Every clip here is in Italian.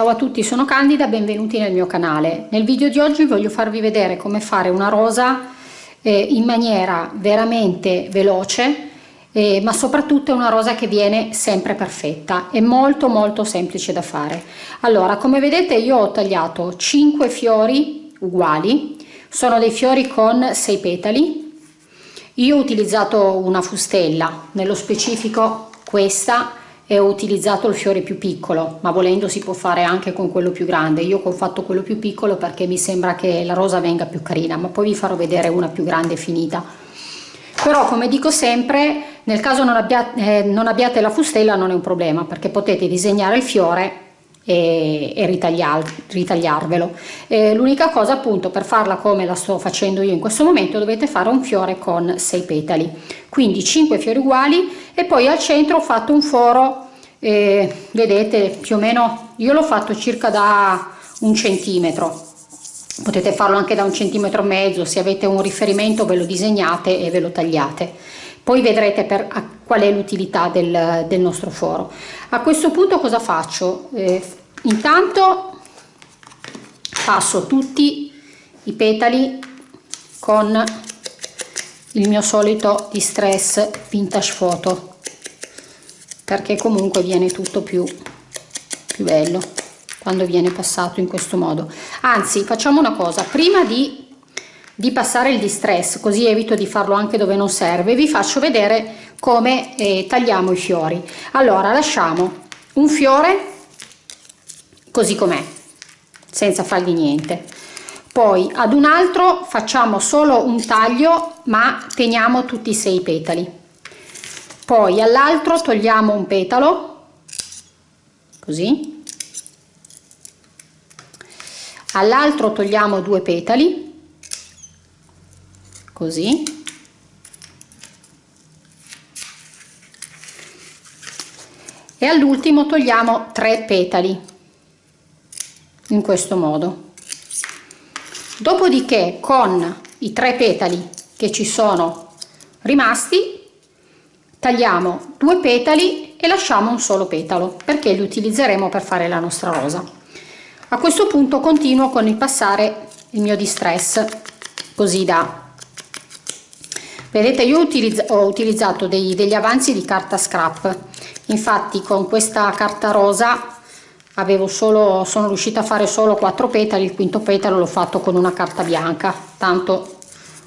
Ciao a tutti, sono Candida, benvenuti nel mio canale. Nel video di oggi voglio farvi vedere come fare una rosa eh, in maniera veramente veloce, eh, ma soprattutto è una rosa che viene sempre perfetta. È molto molto semplice da fare. Allora, come vedete io ho tagliato 5 fiori uguali, sono dei fiori con 6 petali. Io ho utilizzato una fustella, nello specifico questa e ho utilizzato il fiore più piccolo ma volendo si può fare anche con quello più grande. Io ho fatto quello più piccolo perché mi sembra che la rosa venga più carina ma poi vi farò vedere una più grande finita. Però come dico sempre nel caso non abbiate, eh, non abbiate la fustella non è un problema perché potete disegnare il fiore e, e ritagliar, ritagliarvelo. L'unica cosa appunto per farla come la sto facendo io in questo momento dovete fare un fiore con 6 petali. Quindi 5 fiori uguali e poi al centro ho fatto un foro eh, vedete più o meno io l'ho fatto circa da un centimetro. Potete farlo anche da un centimetro e mezzo se avete un riferimento ve lo disegnate e ve lo tagliate. Poi vedrete per qual è l'utilità del, del, nostro foro. A questo punto cosa faccio? Eh, intanto passo tutti i petali con il mio solito distress vintage photo perché comunque viene tutto più, più bello quando viene passato in questo modo. Anzi facciamo una cosa prima di, di passare il distress così evito di farlo anche dove non serve vi faccio vedere come eh, tagliamo i fiori. Allora lasciamo un fiore così com'è senza fargli niente. Poi ad un altro facciamo solo un taglio ma teniamo tutti i sei petali. Poi all'altro togliamo un petalo così. All'altro togliamo due petali così. E all'ultimo togliamo tre petali in questo modo. Dopodiché con i tre petali che ci sono rimasti tagliamo due petali e lasciamo un solo petalo perché li utilizzeremo per fare la nostra rosa. A questo punto continuo con il passare il mio distress così da. Vedete io utilizz ho utilizzato dei, degli avanzi di carta scrap. Infatti con questa carta rosa avevo solo sono riuscita a fare solo quattro petali il quinto petalo l'ho fatto con una carta bianca tanto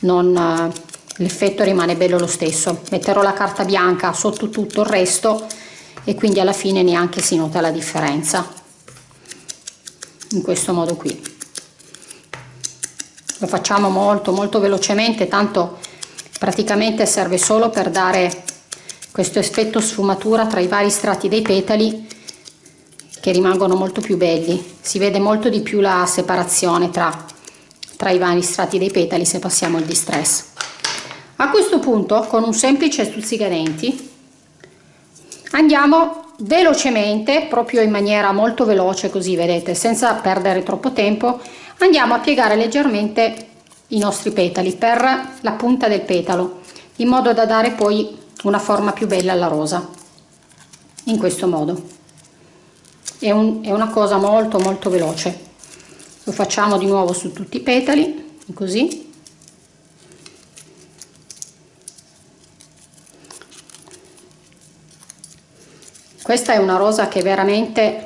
non l'effetto rimane bello lo stesso. Metterò la carta bianca sotto tutto il resto e quindi alla fine neanche si nota la differenza in questo modo qui. Lo facciamo molto molto velocemente tanto praticamente serve solo per dare questo effetto sfumatura tra i vari strati dei petali che rimangono molto più belli. Si vede molto di più la separazione tra, tra i vari strati dei petali se passiamo il distress. A questo punto con un semplice stuzzicadenti andiamo velocemente proprio in maniera molto veloce così vedete senza perdere troppo tempo andiamo a piegare leggermente i nostri petali per la punta del petalo in modo da dare poi una forma più bella alla rosa in questo modo è, un, è una cosa molto molto veloce. Lo facciamo di nuovo su tutti i petali così. Questa è una rosa che veramente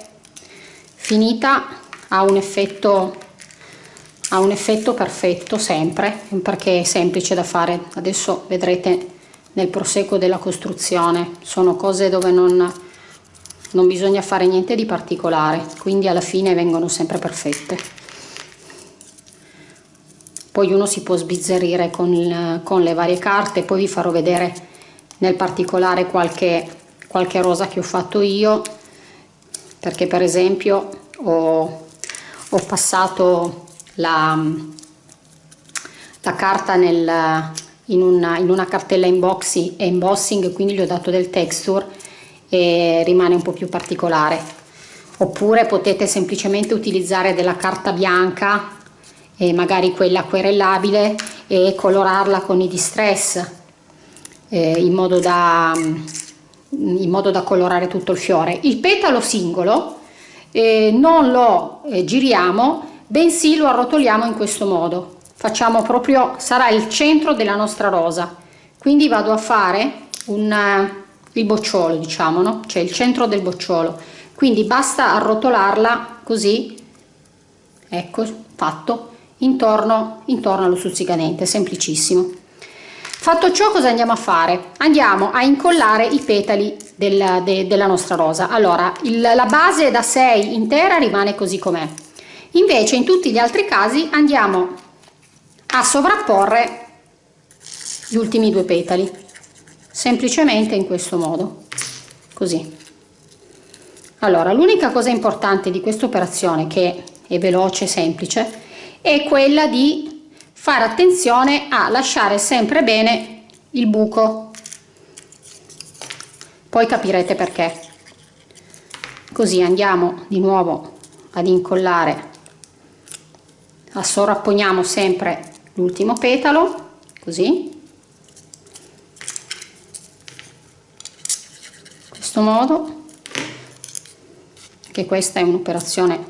finita ha un effetto ha un effetto perfetto sempre perché è semplice da fare. Adesso vedrete nel proseguo della costruzione. Sono cose dove non non bisogna fare niente di particolare quindi alla fine vengono sempre perfette. Poi uno si può sbizzarrire con, con le varie carte poi vi farò vedere nel particolare qualche, qualche rosa che ho fatto io perché per esempio ho, ho passato la, la carta nel, in, una, in una cartella inboxing, embossing quindi gli ho dato del texture e rimane un po' più particolare. Oppure potete semplicemente utilizzare della carta bianca e magari quella querellabile e colorarla con i distress eh, in, modo da, in modo da colorare tutto il fiore. Il petalo singolo eh, non lo eh, giriamo bensì lo arrotoliamo in questo modo. Facciamo proprio sarà il centro della nostra rosa. Quindi vado a fare un il bocciolo diciamo no? Cioè il centro del bocciolo. Quindi basta arrotolarla così ecco fatto intorno intorno allo stuzzicadente semplicissimo. Fatto ciò cosa andiamo a fare? Andiamo a incollare i petali del, de, della nostra rosa. Allora il, la base da 6 intera rimane così com'è. Invece in tutti gli altri casi andiamo a sovrapporre gli ultimi due petali semplicemente in questo modo. Così. Allora l'unica cosa importante di questa operazione che è veloce e semplice è quella di fare attenzione a lasciare sempre bene il buco. Poi capirete perché. Così andiamo di nuovo ad incollare a sovrapponiamo sempre l'ultimo petalo così questo modo che questa è un'operazione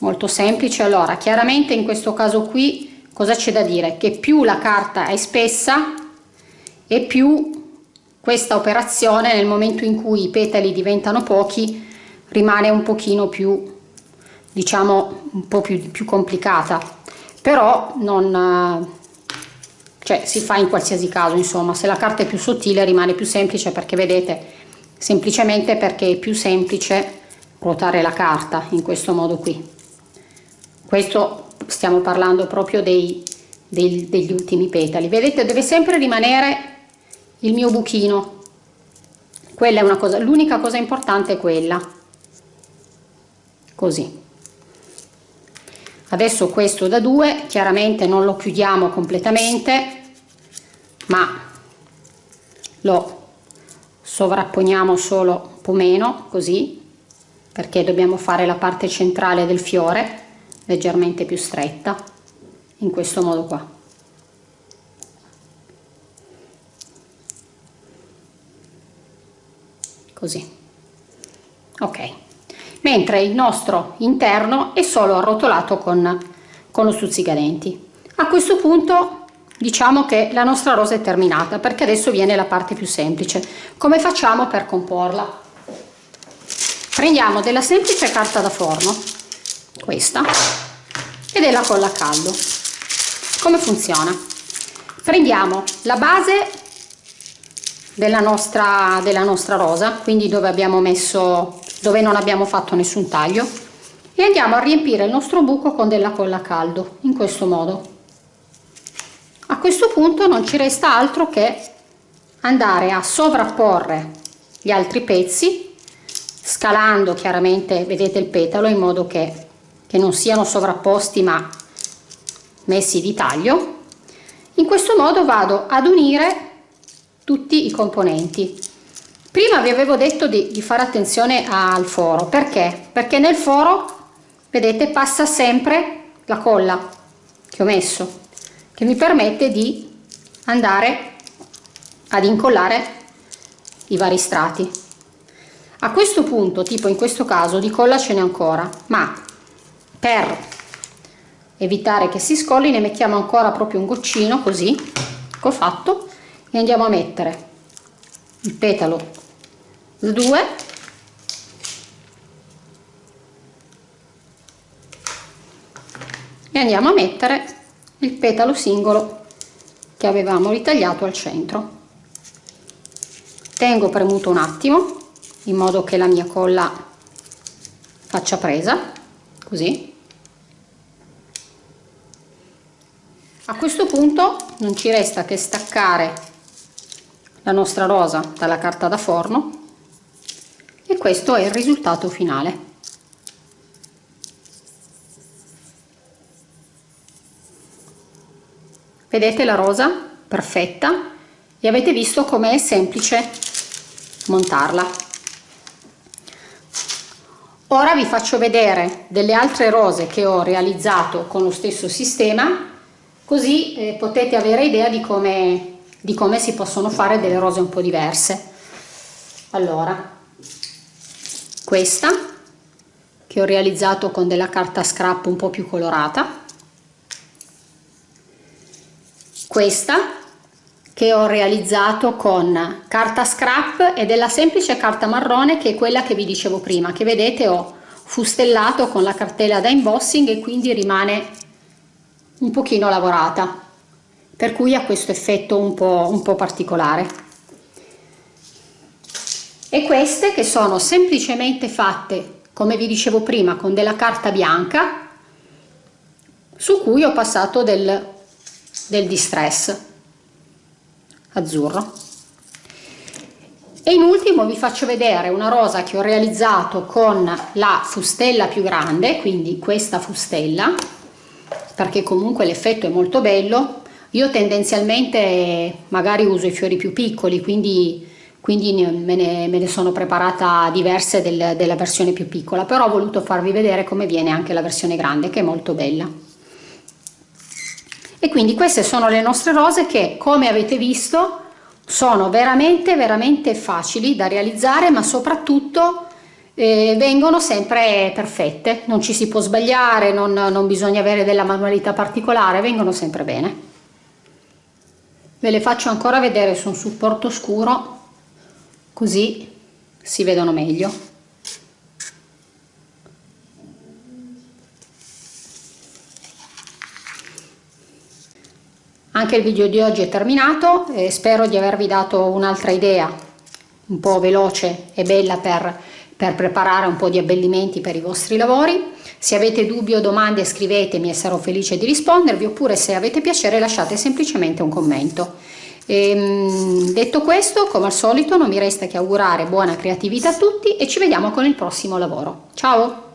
molto semplice. Allora chiaramente in questo caso qui cosa c'è da dire? Che più la carta è spessa e più questa operazione nel momento in cui i petali diventano pochi rimane un pochino più diciamo un po più, più complicata. Però non cioè si fa in qualsiasi caso insomma. Se la carta è più sottile rimane più semplice perché vedete semplicemente perché è più semplice ruotare la carta in questo modo qui. Questo stiamo parlando proprio dei, dei, degli ultimi petali. Vedete deve sempre rimanere il mio buchino. Quella è una cosa l'unica cosa importante è quella. Così. Adesso questo da due chiaramente non lo chiudiamo completamente ma lo sovrapponiamo solo un po' meno così perché dobbiamo fare la parte centrale del fiore leggermente più stretta in questo modo qua. Così. Ok. Mentre il nostro interno è solo arrotolato con, con lo stuzzicadenti. A questo punto diciamo che la nostra rosa è terminata perché adesso viene la parte più semplice. Come facciamo per comporla? Prendiamo della semplice carta da forno questa e della colla a caldo. Come funziona? Prendiamo la base della nostra della nostra rosa quindi dove abbiamo messo dove non abbiamo fatto nessun taglio e andiamo a riempire il nostro buco con della colla a caldo in questo modo a questo punto non ci resta altro che andare a sovrapporre gli altri pezzi scalando chiaramente vedete il petalo in modo che, che non siano sovrapposti ma messi di taglio. In questo modo vado ad unire tutti i componenti. Prima vi avevo detto di, di fare attenzione al foro. Perché? Perché nel foro vedete passa sempre la colla che ho messo che mi permette di andare ad incollare i vari strati. A questo punto tipo in questo caso di colla ce n'è ancora ma per evitare che si scolli ne mettiamo ancora proprio un goccino così ho fatto e andiamo a mettere il petalo 2 e andiamo a mettere il petalo singolo che avevamo ritagliato al centro. Tengo premuto un attimo in modo che la mia colla faccia presa così. A questo punto non ci resta che staccare la nostra rosa dalla carta da forno e questo è il risultato finale vedete la rosa? Perfetta. E avete visto come è semplice montarla. Ora vi faccio vedere delle altre rose che ho realizzato con lo stesso sistema così eh, potete avere idea di come, di come si possono fare delle rose un po' diverse. Allora questa che ho realizzato con della carta scrap un po' più colorata questa che ho realizzato con carta scrap e della semplice carta marrone che è quella che vi dicevo prima che vedete ho fustellato con la cartella da embossing e quindi rimane un pochino lavorata per cui ha questo effetto un po', un po particolare. E queste che sono semplicemente fatte come vi dicevo prima con della carta bianca su cui ho passato del, del distress. Azzurro. E in ultimo vi faccio vedere una rosa che ho realizzato con la fustella più grande quindi questa fustella perché comunque l'effetto è molto bello. Io tendenzialmente magari uso i fiori più piccoli quindi quindi me ne, me ne sono preparata diverse del, della versione più piccola però ho voluto farvi vedere come viene anche la versione grande che è molto bella e quindi queste sono le nostre rose che come avete visto sono veramente veramente facili da realizzare ma soprattutto eh, vengono sempre perfette. Non ci si può sbagliare non, non bisogna avere della manualità particolare vengono sempre bene. Ve le faccio ancora vedere su un supporto scuro così si vedono meglio anche il video di oggi è terminato e spero di avervi dato un'altra idea un po' veloce e bella per, per preparare un po' di abbellimenti per i vostri lavori se avete dubbi o domande scrivetemi e sarò felice di rispondervi oppure se avete piacere lasciate semplicemente un commento e, ehm, detto questo, come al solito, non mi resta che augurare buona creatività a tutti e ci vediamo con il prossimo lavoro. Ciao!